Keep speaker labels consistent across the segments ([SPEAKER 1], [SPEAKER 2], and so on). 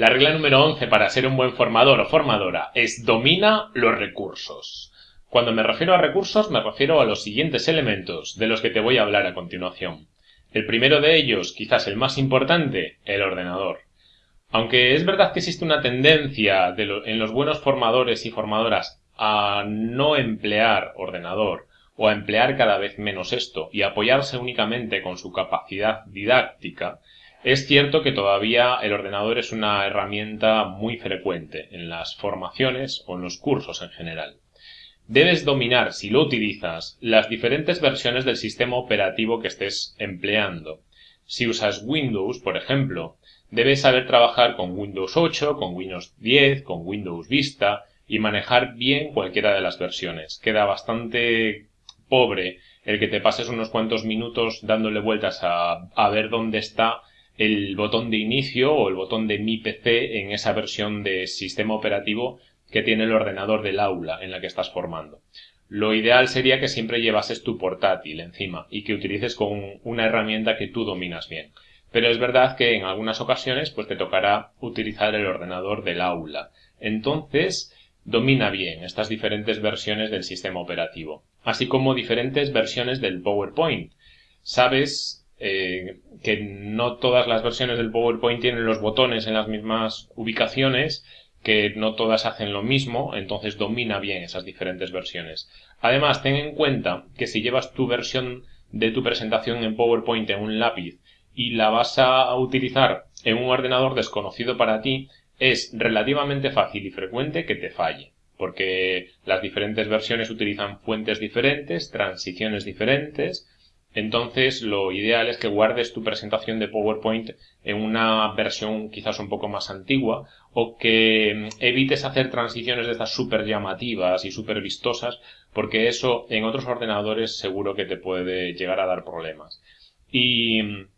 [SPEAKER 1] La regla número 11 para ser un buen formador o formadora es domina los recursos. Cuando me refiero a recursos me refiero a los siguientes elementos de los que te voy a hablar a continuación. El primero de ellos, quizás el más importante, el ordenador. Aunque es verdad que existe una tendencia en los buenos formadores y formadoras a no emplear ordenador o a emplear cada vez menos esto y apoyarse únicamente con su capacidad didáctica, es cierto que todavía el ordenador es una herramienta muy frecuente en las formaciones o en los cursos en general. Debes dominar, si lo utilizas, las diferentes versiones del sistema operativo que estés empleando. Si usas Windows, por ejemplo, debes saber trabajar con Windows 8, con Windows 10, con Windows Vista y manejar bien cualquiera de las versiones. Queda bastante pobre el que te pases unos cuantos minutos dándole vueltas a, a ver dónde está el botón de inicio o el botón de mi PC en esa versión de sistema operativo que tiene el ordenador del aula en la que estás formando. Lo ideal sería que siempre llevases tu portátil encima y que utilices con una herramienta que tú dominas bien. Pero es verdad que en algunas ocasiones pues te tocará utilizar el ordenador del aula. Entonces, domina bien estas diferentes versiones del sistema operativo, así como diferentes versiones del PowerPoint. Sabes eh, que no todas las versiones del PowerPoint tienen los botones en las mismas ubicaciones, que no todas hacen lo mismo, entonces domina bien esas diferentes versiones. Además, ten en cuenta que si llevas tu versión de tu presentación en PowerPoint en un lápiz y la vas a utilizar en un ordenador desconocido para ti, es relativamente fácil y frecuente que te falle, porque las diferentes versiones utilizan fuentes diferentes, transiciones diferentes, entonces, lo ideal es que guardes tu presentación de PowerPoint en una versión quizás un poco más antigua o que mm, evites hacer transiciones de estas súper llamativas y súper vistosas porque eso en otros ordenadores seguro que te puede llegar a dar problemas. Y mm,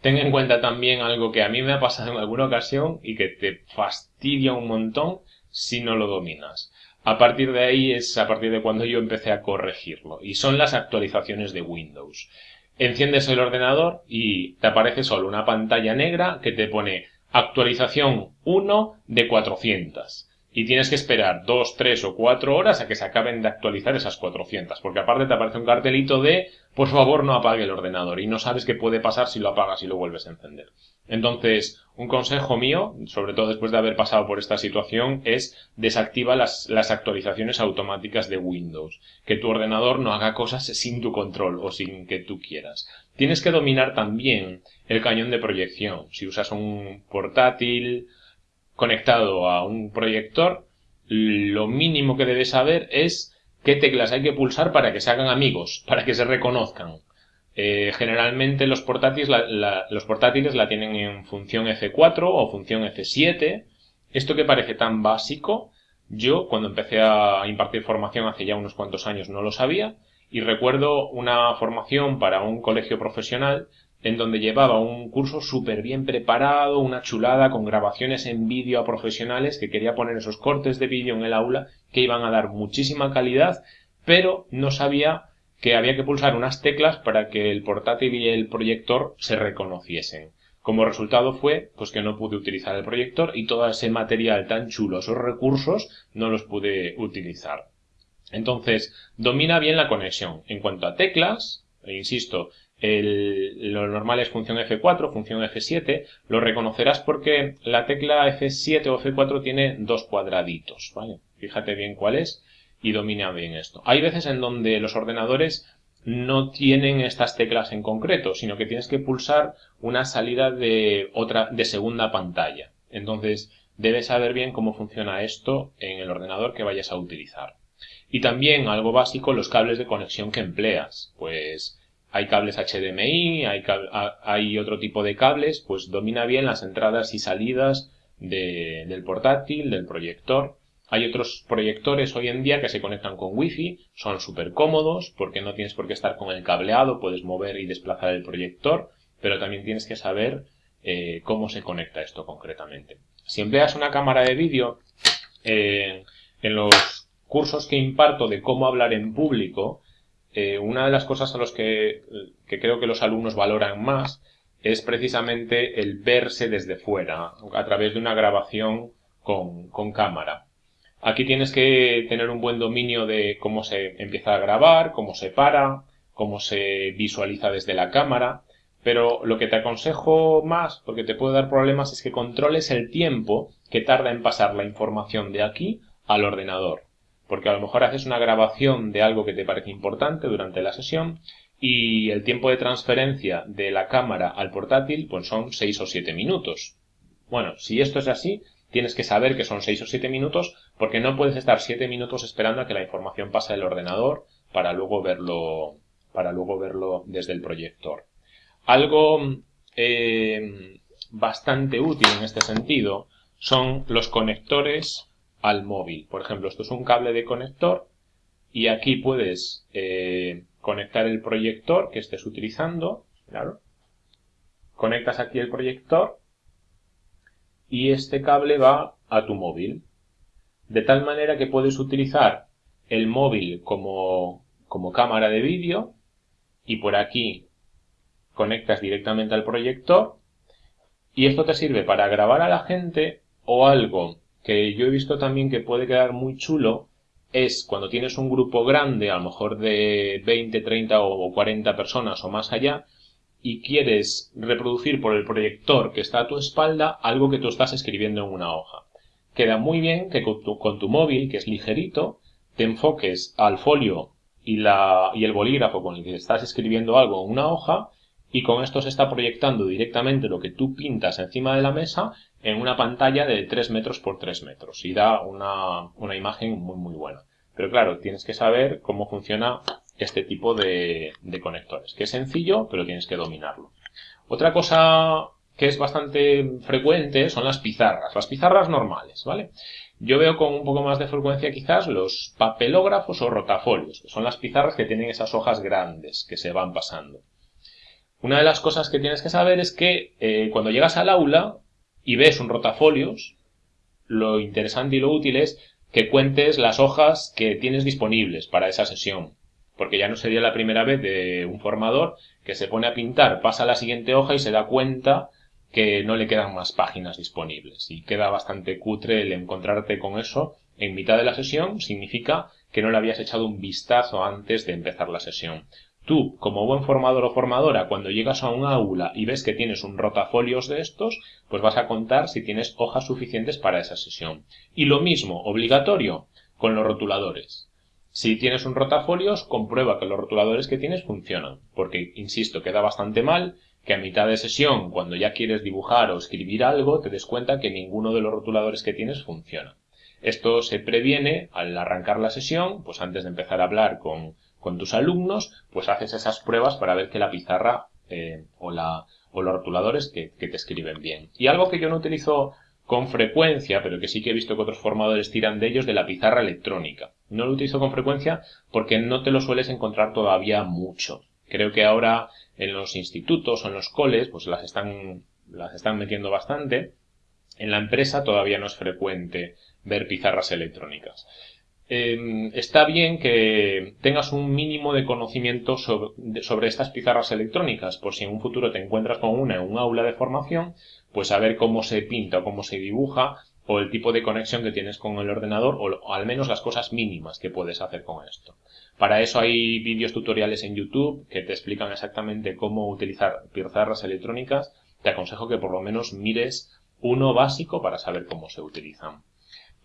[SPEAKER 1] ten en cuenta también algo que a mí me ha pasado en alguna ocasión y que te fastidia un montón si no lo dominas. A partir de ahí es a partir de cuando yo empecé a corregirlo. Y son las actualizaciones de Windows. Enciendes el ordenador y te aparece solo una pantalla negra que te pone actualización 1 de 400 y tienes que esperar dos, tres o cuatro horas a que se acaben de actualizar esas 400, porque aparte te aparece un cartelito de por favor no apague el ordenador y no sabes qué puede pasar si lo apagas y lo vuelves a encender. Entonces, un consejo mío, sobre todo después de haber pasado por esta situación, es desactiva las, las actualizaciones automáticas de Windows, que tu ordenador no haga cosas sin tu control o sin que tú quieras. Tienes que dominar también el cañón de proyección. Si usas un portátil, conectado a un proyector, lo mínimo que debes saber es qué teclas hay que pulsar para que se hagan amigos, para que se reconozcan. Eh, generalmente los portátiles la, los portátiles la tienen en función F4 o función F7. Esto que parece tan básico, yo cuando empecé a impartir formación hace ya unos cuantos años no lo sabía y recuerdo una formación para un colegio profesional en donde llevaba un curso súper bien preparado, una chulada con grabaciones en vídeo a profesionales que quería poner esos cortes de vídeo en el aula que iban a dar muchísima calidad, pero no sabía que había que pulsar unas teclas para que el portátil y el proyector se reconociesen. Como resultado fue, pues que no pude utilizar el proyector y todo ese material tan chulo, esos recursos, no los pude utilizar. Entonces, domina bien la conexión. En cuanto a teclas, e insisto, lo normal es función F4, función F7, lo reconocerás porque la tecla F7 o F4 tiene dos cuadraditos. Fíjate bien cuál es y domina bien esto. Hay veces en donde los ordenadores no tienen estas teclas en concreto, sino que tienes que pulsar una salida de otra, de segunda pantalla. Entonces, debes saber bien cómo funciona esto en el ordenador que vayas a utilizar. Y también algo básico, los cables de conexión que empleas. Pues hay cables HDMI, hay, otro tipo de cables, pues domina bien las entradas y salidas del portátil, del proyector. Hay otros proyectores hoy en día que se conectan con Wi-Fi, son súper cómodos porque no tienes por qué estar con el cableado, puedes mover y desplazar el proyector, pero también tienes que saber eh, cómo se conecta esto concretamente. Si empleas una cámara de vídeo, eh, en los cursos que imparto de cómo hablar en público, eh, una de las cosas a las que, creo que los alumnos valoran más es precisamente el verse desde fuera, a través de una grabación con, con cámara. Aquí tienes que tener un buen dominio de cómo se empieza a grabar, cómo se para, cómo se visualiza desde la cámara, pero lo que te aconsejo más, porque te puede dar problemas, es que controles el tiempo que tarda en pasar la información de aquí al ordenador. Porque a lo mejor haces una grabación de algo que te parece importante durante la sesión y el tiempo de transferencia de la cámara al portátil pues son 6 o 7 minutos. Bueno, si esto es así, tienes que saber que son 6 o 7 minutos porque no puedes estar 7 minutos esperando a que la información pase al ordenador para luego verlo, para luego verlo desde el proyector. Algo eh, bastante útil en este sentido son los conectores al móvil. Por ejemplo, esto es un cable de conector y aquí puedes eh, conectar el proyector que estés utilizando. Claro. Conectas aquí el proyector y este cable va a tu móvil. De tal manera que puedes utilizar el móvil como, como cámara de vídeo y por aquí conectas directamente al proyector y esto te sirve para grabar a la gente o algo que yo he visto también que puede quedar muy chulo es cuando tienes un grupo grande, a lo mejor de 20, 30 o 40 personas o más allá, y quieres reproducir por el proyector que está a tu espalda algo que tú estás escribiendo en una hoja. Queda muy bien que con tu, móvil, que es ligerito, te enfoques al folio y, la, y el bolígrafo con el que estás escribiendo algo en una hoja y con esto se está proyectando directamente lo que tú pintas encima de la mesa en una pantalla de 3 metros por 3 metros y da una, una imagen muy muy buena. Pero claro, tienes que saber cómo funciona este tipo de, de conectores, que es sencillo, pero tienes que dominarlo. Otra cosa que es bastante frecuente son las pizarras, las pizarras normales, ¿vale? Yo veo con un poco más de frecuencia quizás los papelógrafos o rotafolios, que son las pizarras que tienen esas hojas grandes que se van pasando. Una de las cosas que tienes que saber es que eh, cuando llegas al aula y ves un rotafolios, lo interesante y lo útil es que cuentes las hojas que tienes disponibles para esa sesión. Porque ya no sería la primera vez de un formador que se pone a pintar, pasa a la siguiente hoja y se da cuenta que no le quedan más páginas disponibles. Y queda bastante cutre el encontrarte con eso en mitad de la sesión. Significa que no le habías echado un vistazo antes de empezar la sesión. Tú, como buen formador o formadora, cuando llegas a un aula y ves que tienes un rotafolios de estos, pues vas a contar si tienes hojas suficientes para esa sesión. Y lo mismo, obligatorio, con los rotuladores. Si tienes un rotafolios, comprueba que los rotuladores que tienes funcionan, porque, insisto, queda bastante mal que a mitad de sesión, cuando ya quieres dibujar o escribir algo, te des cuenta que ninguno de los rotuladores que tienes funciona. Esto se previene al arrancar la sesión, pues antes de empezar a hablar con con tus alumnos, pues haces esas pruebas para ver que la pizarra eh, o, la, o los rotuladores que, te escriben bien. Y algo que yo no utilizo con frecuencia, pero que sí que he visto que otros formadores tiran de ellos, de la pizarra electrónica. No lo utilizo con frecuencia porque no te lo sueles encontrar todavía mucho. Creo que ahora en los institutos o en los coles, pues las están, las están metiendo bastante. En la empresa todavía no es frecuente ver pizarras electrónicas. Em, está bien que tengas un mínimo de conocimiento sobre, estas pizarras electrónicas, por si en un futuro te encuentras con una en un aula de formación, pues saber cómo se pinta o cómo se dibuja o el tipo de conexión que tienes con el ordenador o, o al menos las cosas mínimas que puedes hacer con esto. Para eso hay vídeos tutoriales en YouTube que te explican exactamente cómo utilizar pizarras electrónicas. Te aconsejo que por lo menos mires uno básico para saber cómo se utilizan.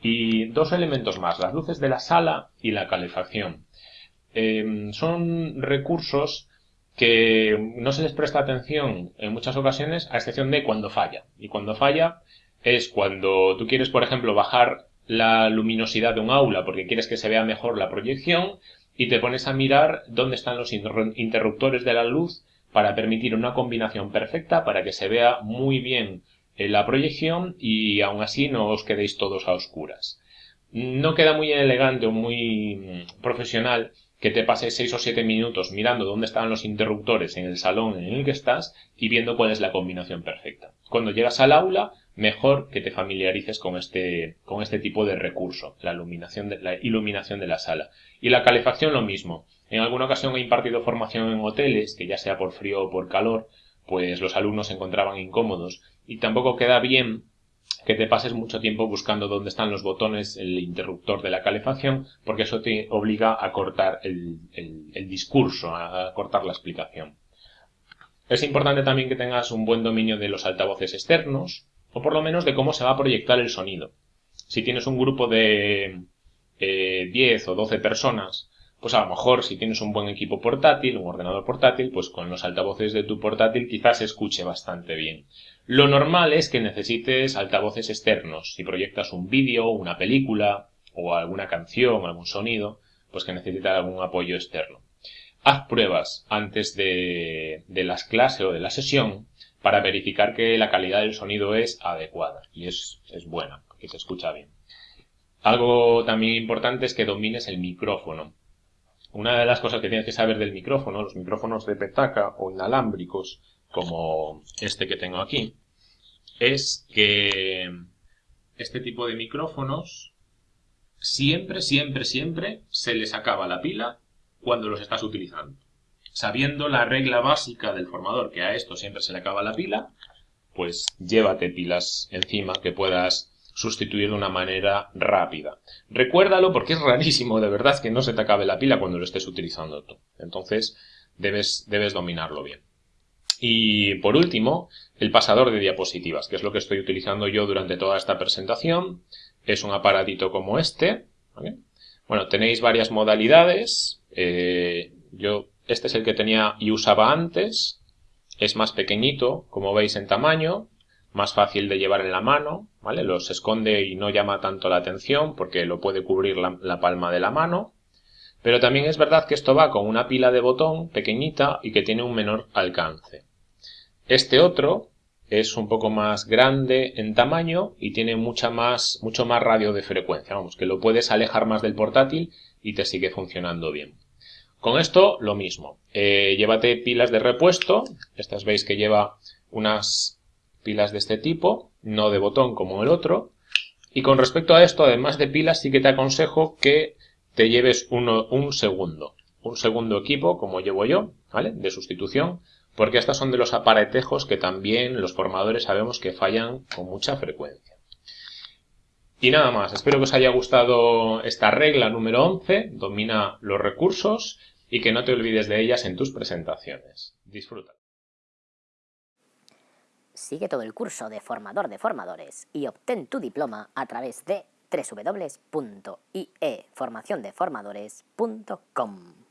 [SPEAKER 1] Y dos elementos más, las luces de la sala y la calefacción. Em, son recursos que no se les presta atención en muchas ocasiones, a excepción de cuando falla. Y cuando falla es cuando tú quieres, por ejemplo, bajar la luminosidad de un aula porque quieres que se vea mejor la proyección y te pones a mirar dónde están los interruptores de la luz para permitir una combinación perfecta para que se vea muy bien en la proyección y aún así no os quedéis todos a oscuras. No queda muy elegante o muy mm, profesional que te pases 6 o 7 minutos mirando dónde están los interruptores en el salón en el que estás y viendo cuál es la combinación perfecta. Cuando llegas al aula, mejor que te familiarices con este, con este tipo de recurso, la iluminación de la, iluminación de la sala. Y la calefacción lo mismo. En alguna ocasión he impartido formación en hoteles, que ya sea por frío o por calor, pues los alumnos se encontraban incómodos y tampoco queda bien que te pases mucho tiempo buscando dónde están los botones, el interruptor de la calefacción, porque eso te obliga a cortar el, el discurso, a cortar la explicación. Es importante también que tengas un buen dominio de los altavoces externos, o por lo menos de cómo se va a proyectar el sonido. Si tienes un grupo de eh, 10 o 12 personas, pues a lo mejor si tienes un buen equipo portátil, un ordenador portátil, pues con los altavoces de tu portátil quizás se escuche bastante bien. Lo normal es que necesites altavoces externos. Si proyectas un vídeo, una película o alguna canción, algún sonido, pues que necesita algún apoyo externo. Haz pruebas antes de, las clases o de la sesión para verificar que la calidad del sonido es adecuada y es, es buena, que se escucha bien. Algo también importante es que domines el micrófono. Una de las cosas que tienes que saber del micrófono, los micrófonos de petaca o inalámbricos, como este que tengo aquí, es que este tipo de micrófonos siempre, siempre, siempre se les acaba la pila cuando los estás utilizando sabiendo la regla básica del formador, que a esto siempre se le acaba la pila, pues llévate pilas encima que puedas sustituir de una manera rápida. Recuérdalo porque es rarísimo de verdad que no se te acabe la pila cuando lo estés utilizando tú. Entonces debes, debes dominarlo bien. Y por último, el pasador de diapositivas, que es lo que estoy utilizando yo durante toda esta presentación. Es un aparatito como este. Bueno, tenéis varias modalidades. Eh, yo este es el que tenía y usaba antes. Es más pequeñito, como veis en tamaño, más fácil de llevar en la mano, ¿vale? Los esconde y no llama tanto la atención porque lo puede cubrir la, la palma de la mano. Pero también es verdad que esto va con una pila de botón pequeñita y que tiene un menor alcance. Este otro es un poco más grande en tamaño y tiene mucha más, mucho más radio de frecuencia. Vamos, que lo puedes alejar más del portátil y te sigue funcionando bien. Con esto lo mismo. Eh, llévate pilas de repuesto. Estas veis que lleva unas pilas de este tipo, no de botón como el otro. Y con respecto a esto, además de pilas, sí que te aconsejo que te lleves uno, un segundo. Un segundo equipo, como llevo yo, ¿vale? De sustitución. Porque estos son de los aparatejos que también los formadores sabemos que fallan con mucha frecuencia. Y nada más, espero que os haya gustado esta regla número 11, domina los recursos y que no te olvides de ellas en tus presentaciones. Disfruta.
[SPEAKER 2] Sigue todo el curso de formador de formadores y obtén tu diploma a través de www.ieformaciondeformadores.com.